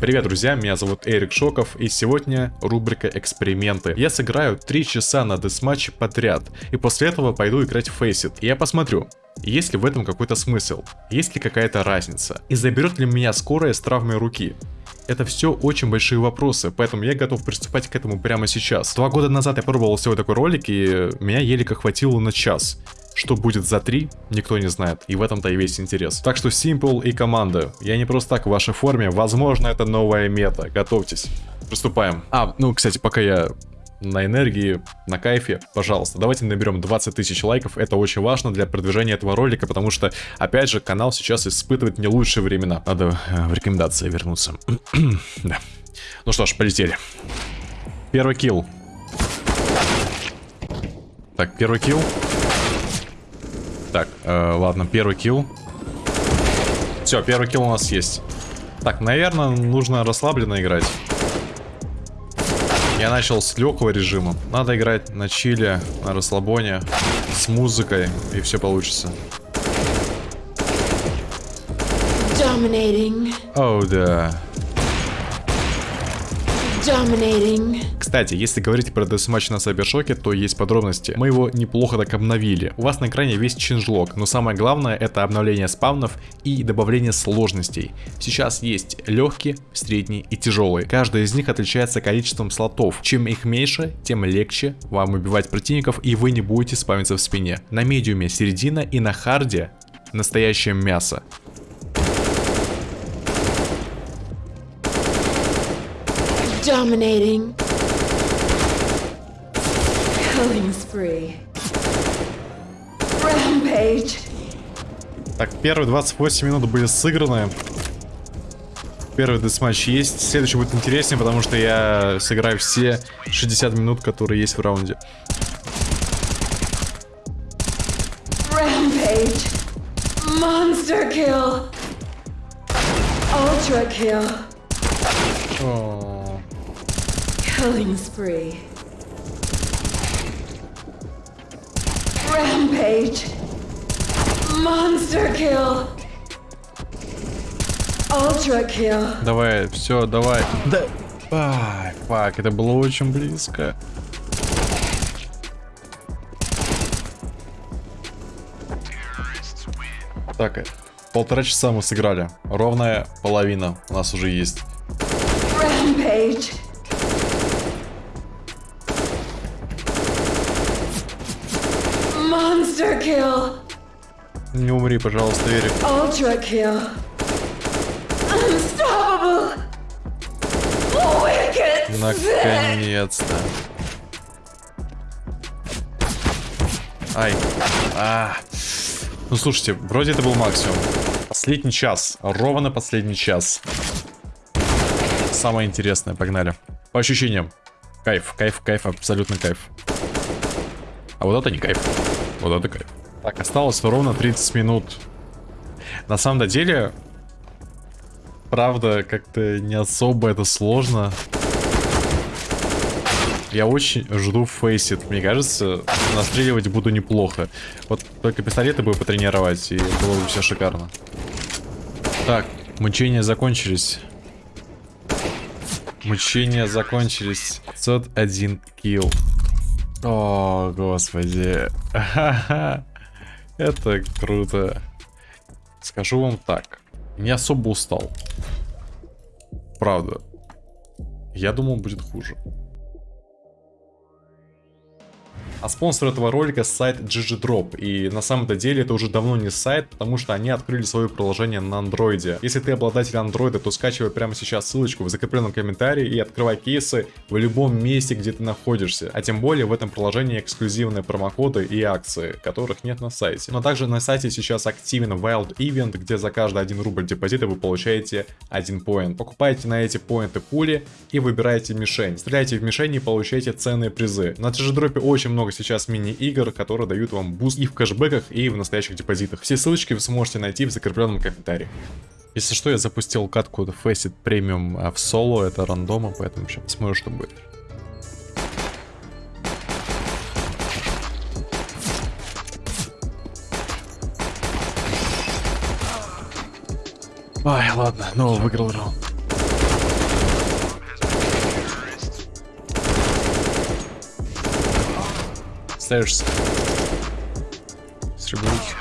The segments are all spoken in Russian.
Привет, друзья, меня зовут Эрик Шоков, и сегодня рубрика «Эксперименты». Я сыграю 3 часа на десматче подряд, и после этого пойду играть в Faceit. И я посмотрю, есть ли в этом какой-то смысл, есть ли какая-то разница, и заберет ли меня скорая с травмой руки. Это все очень большие вопросы, поэтому я готов приступать к этому прямо сейчас. Два года назад я пробовал сделать такой ролик, и меня еле как хватило на час. Что будет за 3, никто не знает, и в этом-то и весь интерес. Так что Simple и команда, я не просто так в вашей форме, возможно это новая мета, готовьтесь. Приступаем. А, ну, кстати, пока я на энергии, на кайфе, пожалуйста, давайте наберем 20 тысяч лайков, это очень важно для продвижения этого ролика, потому что, опять же, канал сейчас испытывает не лучшие времена. Надо э, в рекомендации вернуться. да. Ну что ж, полетели. Первый килл. Так, первый килл. Так, э, ладно, первый килл. Все, первый килл у нас есть. Так, наверное, нужно расслабленно играть. Я начал с легкого режима. Надо играть на чиле, на расслабоне, с музыкой, и все получится. О, oh, да. Dominating. Кстати, если говорить про десматч на Сайбершоке, то есть подробности. Мы его неплохо так обновили. У вас на экране весь чинжлог, но самое главное это обновление спавнов и добавление сложностей. Сейчас есть легкие, средние и тяжелые. Каждый из них отличается количеством слотов. Чем их меньше, тем легче вам убивать противников и вы не будете спавниться в спине. На медиуме середина и на харде настоящее мясо. Dominating. Killing spree. Rampage. Так, первые 28 минут были сыграны. Первый десматч есть. Следующий будет интереснее, потому что я сыграю все 60 минут, которые есть в раунде. Rampage. Monster kill. Ultra kill. Oh. Killing spree. Rampage. Monster kill. Ultra kill. Давай, все, давай. Да. Ай, фак, это было очень близко. Так, полтора часа мы сыграли. Ровная половина у нас уже есть. Rampage. Monster kill. Не умри, пожалуйста, Эрик. Ultra kill. Unstoppable. Wicked. Наконец-то. Ай. А. Ну слушайте, вроде это был максимум. Последний час. Ровно последний час. Самое интересное, погнали. По ощущениям. Кайф, кайф, кайф, абсолютно кайф. А вот это не кайф. Вот это кайф. Так, осталось ровно 30 минут. На самом деле, правда, как-то не особо это сложно. Я очень жду фейсит. Мне кажется, настреливать буду неплохо. Вот только пистолеты бы потренировать, и было бы все шикарно. Так, мучения закончились. Мучения закончились. 501 килл. О, господи. Это круто. Скажу вам так. Не особо устал. Правда. Я думал, будет хуже. А спонсор этого ролика сайт GGDrop. И на самом-то деле это уже давно не сайт, потому что они открыли свое приложение на андроиде. Если ты обладатель андроида, то скачивай прямо сейчас ссылочку в закрепленном комментарии и открывай кейсы в любом месте, где ты находишься. А тем более в этом приложении эксклюзивные промокоды и акции, которых нет на сайте. Но также на сайте сейчас активен Wild Event, где за каждый 1 рубль депозита вы получаете 1 point. Покупайте на эти поинты пули и выбирайте мишень. Стреляйте в мишень и получайте ценные призы. На GGDrop очень много много сейчас мини-игр, которые дают вам буст и в кэшбэках, и в настоящих депозитах. Все ссылочки вы сможете найти в закрепленном комментарии. Если что, я запустил катку Faceit Premium а, в соло, это рандома, поэтому сейчас посмотрю, что будет. Ай, ладно, ну выиграл раунд. Stairs. Сребруть.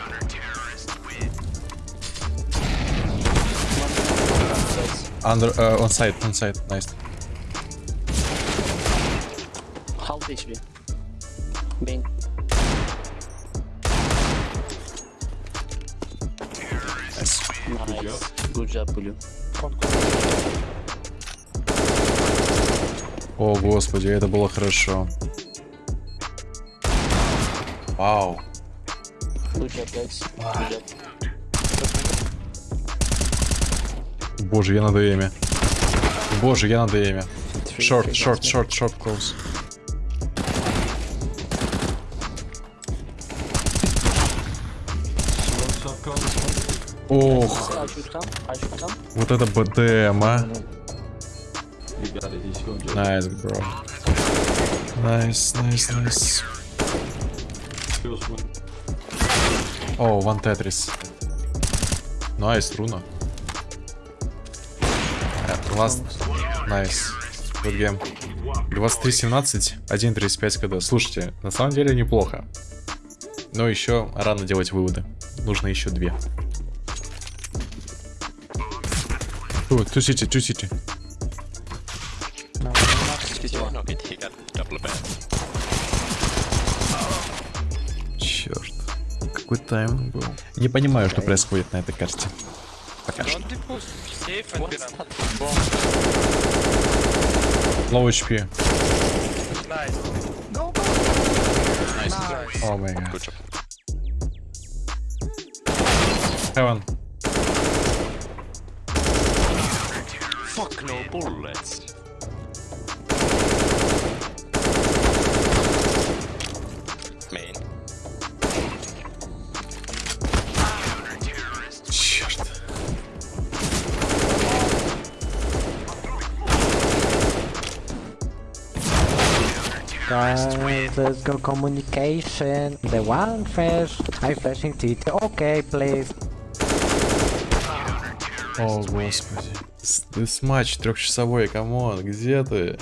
Under, uh, on side, on side, nice. Half HP. Main. nice. Nice. Good job, Blue. О, господи, это было хорошо. Вау. Good job. Боже, я на ДМе. Боже, я на ДМе. Short, guys, short, short, close. Ох, вот это БДМ, а. Nice, bro. Nice, nice, nice. О, one Tetris. Nice, руна. Last. Nice. Good game. 23-17, 1.35 КД. Слушайте, на самом деле неплохо. Но еще рано делать выводы. Нужно еще две. О, ту сити, ту сити. Черт. Какой тайм был. Не понимаю, что происходит на этой карте. Пока что. Low HP. О май гад. Heaven. Fuck no bullets. Guys, let's go communication. The one flash. I flashing TT. Okay, please. О, господи. Десматч трехчасовой, come on, где ты?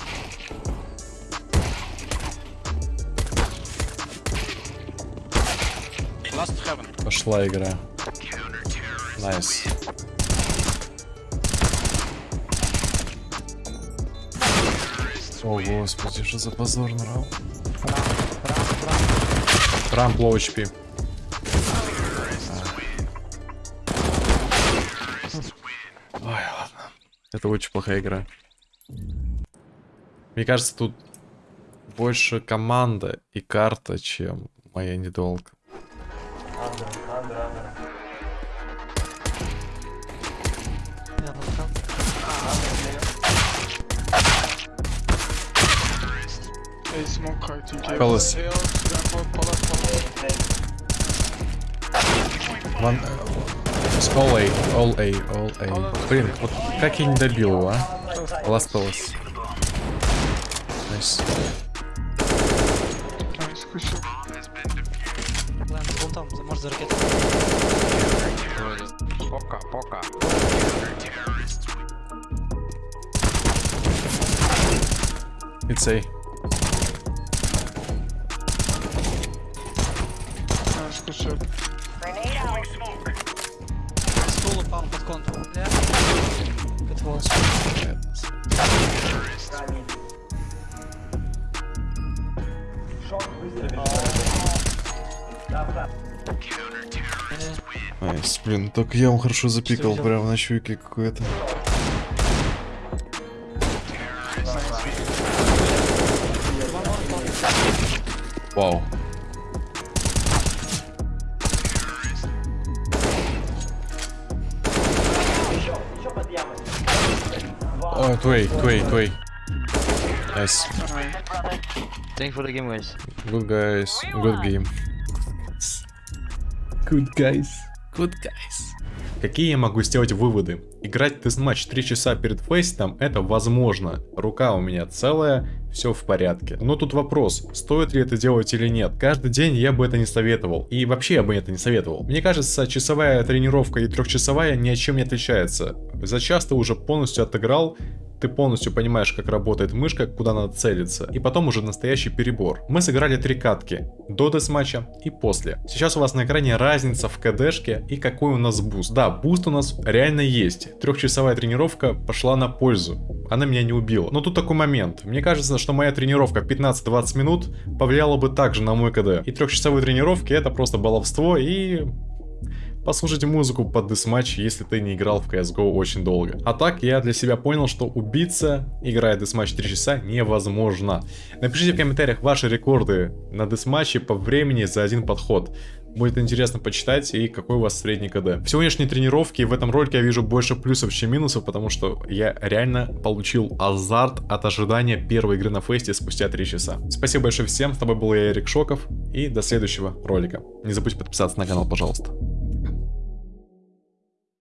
Last heaven. Пошла игра. Nice. О, господи, что за позор на раунд. Рамп low HP. Ой, ладно. Это очень плохая игра. Мне кажется, тут больше команда и карта, чем моя недолга. Ван... э, All A, all A, all A. Блин, вот как я не добил его, а? Last Palace. Nice, за ракету. Пока, пока. It's A. Shot. Стул упал под контур. Good was. Найс, блин, только я ему хорошо запикал прям на щеке какой-то. Вау. О, твей, твей, твей. Nice. Thank for the game, guys. Good guys. Good game. Good guys. Good guys. Какие я могу сделать выводы? Играть десматч 3 часа перед Faceit ом это возможно. Рука у меня целая, все в порядке. Но тут вопрос, стоит ли это делать или нет. Каждый день я бы это не советовал. И вообще я бы это не советовал. Мне кажется, часовая тренировка и трехчасовая ни о чем не отличается. За час ты уже полностью отыграл ты полностью понимаешь, как работает мышка, куда надо целиться, и потом уже настоящий перебор. Мы сыграли три катки, до десматча и после. Сейчас у вас на экране разница в КДшке и какой у нас буст. Да, буст у нас реально есть. Трехчасовая тренировка пошла на пользу. Она меня не убила. Но тут такой момент. Мне кажется, что моя тренировка 15-20 минут повлияла бы также на мой КД. И трехчасовые тренировки это просто баловство и послушайте музыку под десматч, если ты не играл в CSGO очень долго. А так, я для себя понял, что убиться, играя десматч 3 часа, невозможно. Напишите в комментариях ваши рекорды на десматче по времени за один подход. Будет интересно почитать и какой у вас средний КД. В сегодняшней тренировке в этом ролике я вижу больше плюсов, чем минусов, потому что я реально получил азарт от ожидания первой игры на фесте спустя 3 часа. Спасибо большое всем, с тобой был я, Эрик Шоков, и до следующего ролика. Не забудь подписаться на канал, пожалуйста.